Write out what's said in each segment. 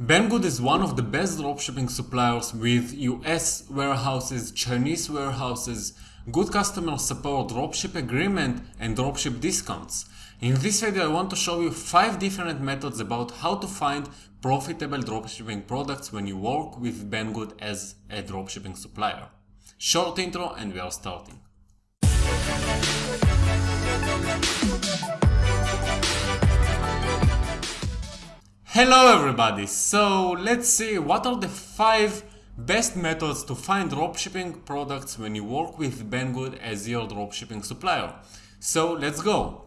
Banggood is one of the best dropshipping suppliers with US warehouses, Chinese warehouses, good customer support, dropship agreement, and dropship discounts. In this video I want to show you 5 different methods about how to find profitable dropshipping products when you work with Banggood as a dropshipping supplier. Short intro and we are starting. Hello everybody! So let's see what are the 5 best methods to find dropshipping products when you work with Banggood as your dropshipping supplier. So let's go!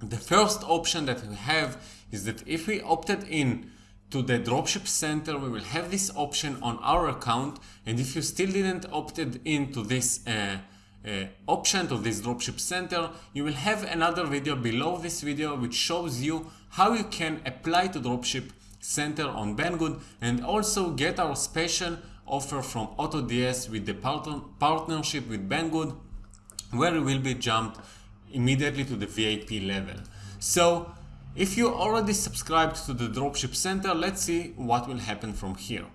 The first option that we have is that if we opted in to the dropship center we will have this option on our account and if you still didn't opted into this uh, uh, option to this dropship center you will have another video below this video which shows you how you can apply to dropship center on Banggood and also get our special offer from AutoDS with the partner partnership with Banggood where we will be jumped immediately to the VIP level. So if you already subscribed to the Dropship Center, let's see what will happen from here.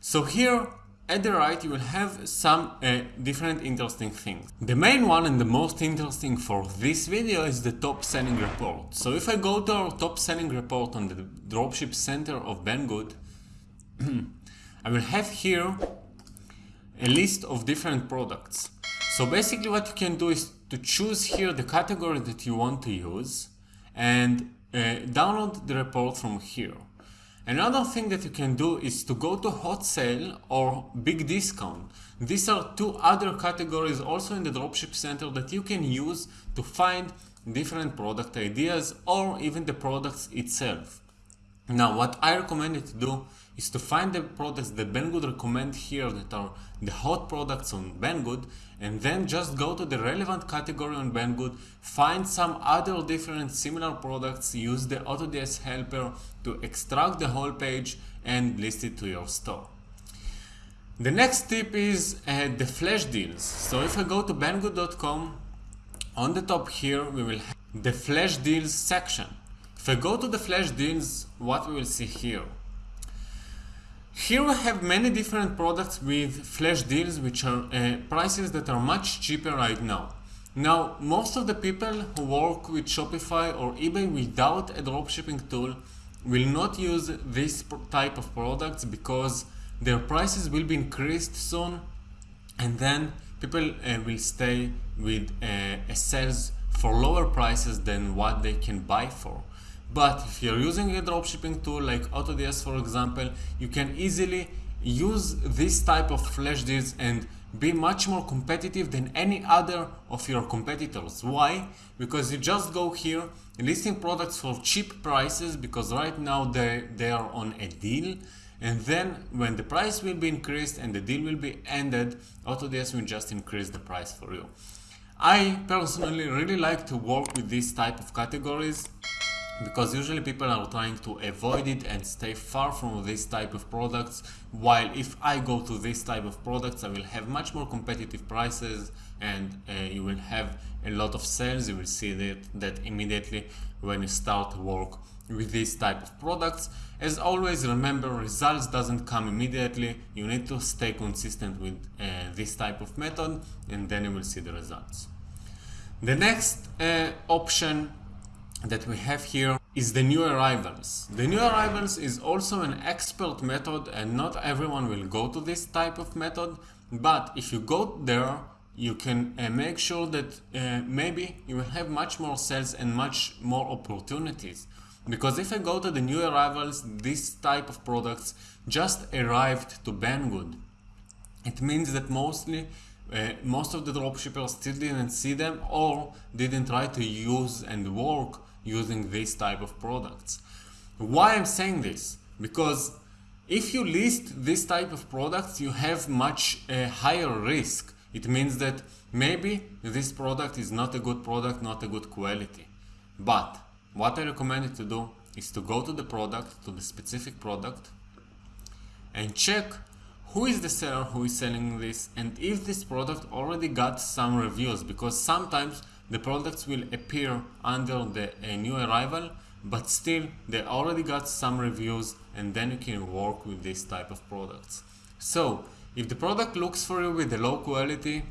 So here at the right you will have some uh, different interesting things. The main one and the most interesting for this video is the top selling report. So if I go to our top selling report on the Dropship Center of Banggood, I will have here a list of different products. So basically what you can do is to choose here the category that you want to use and uh, download the report from here. Another thing that you can do is to go to hot sale or big discount. These are two other categories also in the dropship center that you can use to find different product ideas or even the products itself. Now what I recommend you to do is to find the products that Banggood recommend here that are the hot products on Banggood and then just go to the relevant category on Banggood, find some other different similar products, use the AutoDS helper to extract the whole page and list it to your store. The next tip is uh, the flash deals. So if I go to banggood.com, on the top here we will have the flash deals section. If I go to the flash deals, what we will see here? Here we have many different products with flash deals which are uh, prices that are much cheaper right now. Now, most of the people who work with Shopify or eBay without a dropshipping tool will not use this type of products because their prices will be increased soon and then people uh, will stay with uh, a sales for lower prices than what they can buy for. But if you're using a dropshipping tool like AutoDS for example, you can easily use this type of flash deals and be much more competitive than any other of your competitors. Why? Because you just go here listing products for cheap prices because right now they, they are on a deal and then when the price will be increased and the deal will be ended, AutoDS will just increase the price for you. I personally really like to work with these type of categories because usually people are trying to avoid it and stay far from this type of products while if I go to this type of products I will have much more competitive prices and uh, you will have a lot of sales. You will see that, that immediately when you start work with this type of products. As always remember results doesn't come immediately. You need to stay consistent with uh, this type of method and then you will see the results. The next uh, option that we have here is the new arrivals. The new arrivals is also an expert method and not everyone will go to this type of method, but if you go there, you can uh, make sure that uh, maybe you will have much more sales and much more opportunities. Because if I go to the new arrivals, this type of products just arrived to Banggood. It means that mostly uh, most of the dropshippers still didn't see them or didn't try to use and work using this type of products. Why I'm saying this? Because if you list this type of products, you have much uh, higher risk. It means that maybe this product is not a good product, not a good quality. But what I recommend you to do is to go to the product, to the specific product, and check who is the seller who is selling this and if this product already got some reviews because sometimes the products will appear under the new arrival but still they already got some reviews and then you can work with this type of products. So if the product looks for you with a low quality,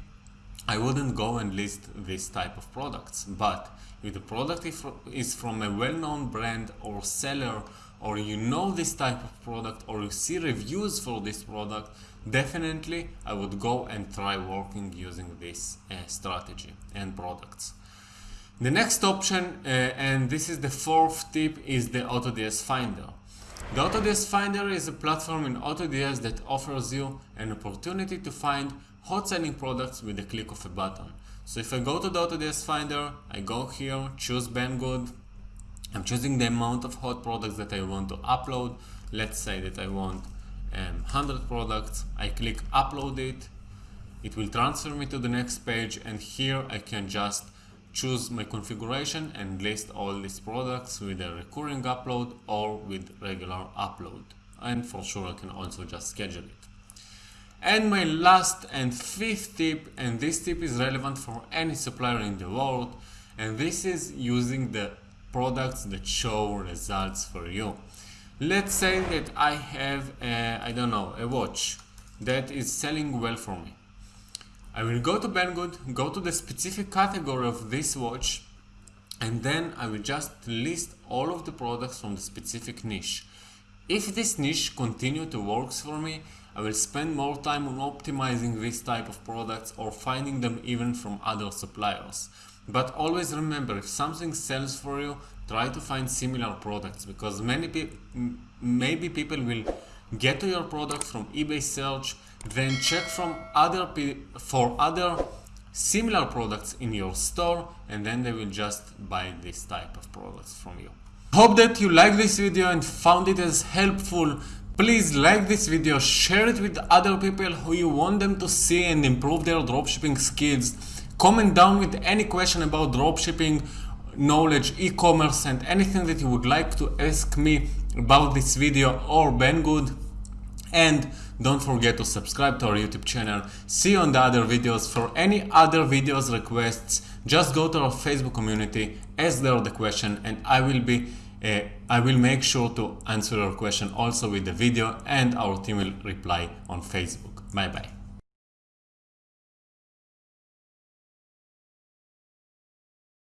I wouldn't go and list this type of products. But if the product is from a well-known brand or seller or you know this type of product or you see reviews for this product, definitely I would go and try working using this uh, strategy and products. The next option, uh, and this is the fourth tip, is the AutoDS Finder. The AutoDS Finder is a platform in AutoDS that offers you an opportunity to find hot selling products with the click of a button. So if I go to the AutoDS Finder, I go here, choose Banggood, I'm choosing the amount of hot products that I want to upload. Let's say that I want um, 100 products. I click upload it. It will transfer me to the next page and here I can just choose my configuration and list all these products with a recurring upload or with regular upload. And for sure I can also just schedule it. And my last and fifth tip, and this tip is relevant for any supplier in the world, and this is using the products that show results for you. Let's say that I have, a, I don't know, a watch that is selling well for me. I will go to Banggood, go to the specific category of this watch, and then I will just list all of the products from the specific niche. If this niche continue to works for me, I will spend more time on optimizing this type of products or finding them even from other suppliers. But always remember, if something sells for you, try to find similar products because many people, maybe people will get to your product from eBay search, then check from other for other similar products in your store and then they will just buy this type of products from you. Hope that you liked this video and found it as helpful. Please like this video, share it with other people who you want them to see and improve their dropshipping skills. Comment down with any question about dropshipping, knowledge, e-commerce and anything that you would like to ask me about this video or Banggood. And don't forget to subscribe to our YouTube channel. See you on the other videos. For any other videos requests, just go to our Facebook community, ask there the question, and I will be uh, I will make sure to answer your question also with the video and our team will reply on Facebook. Bye bye.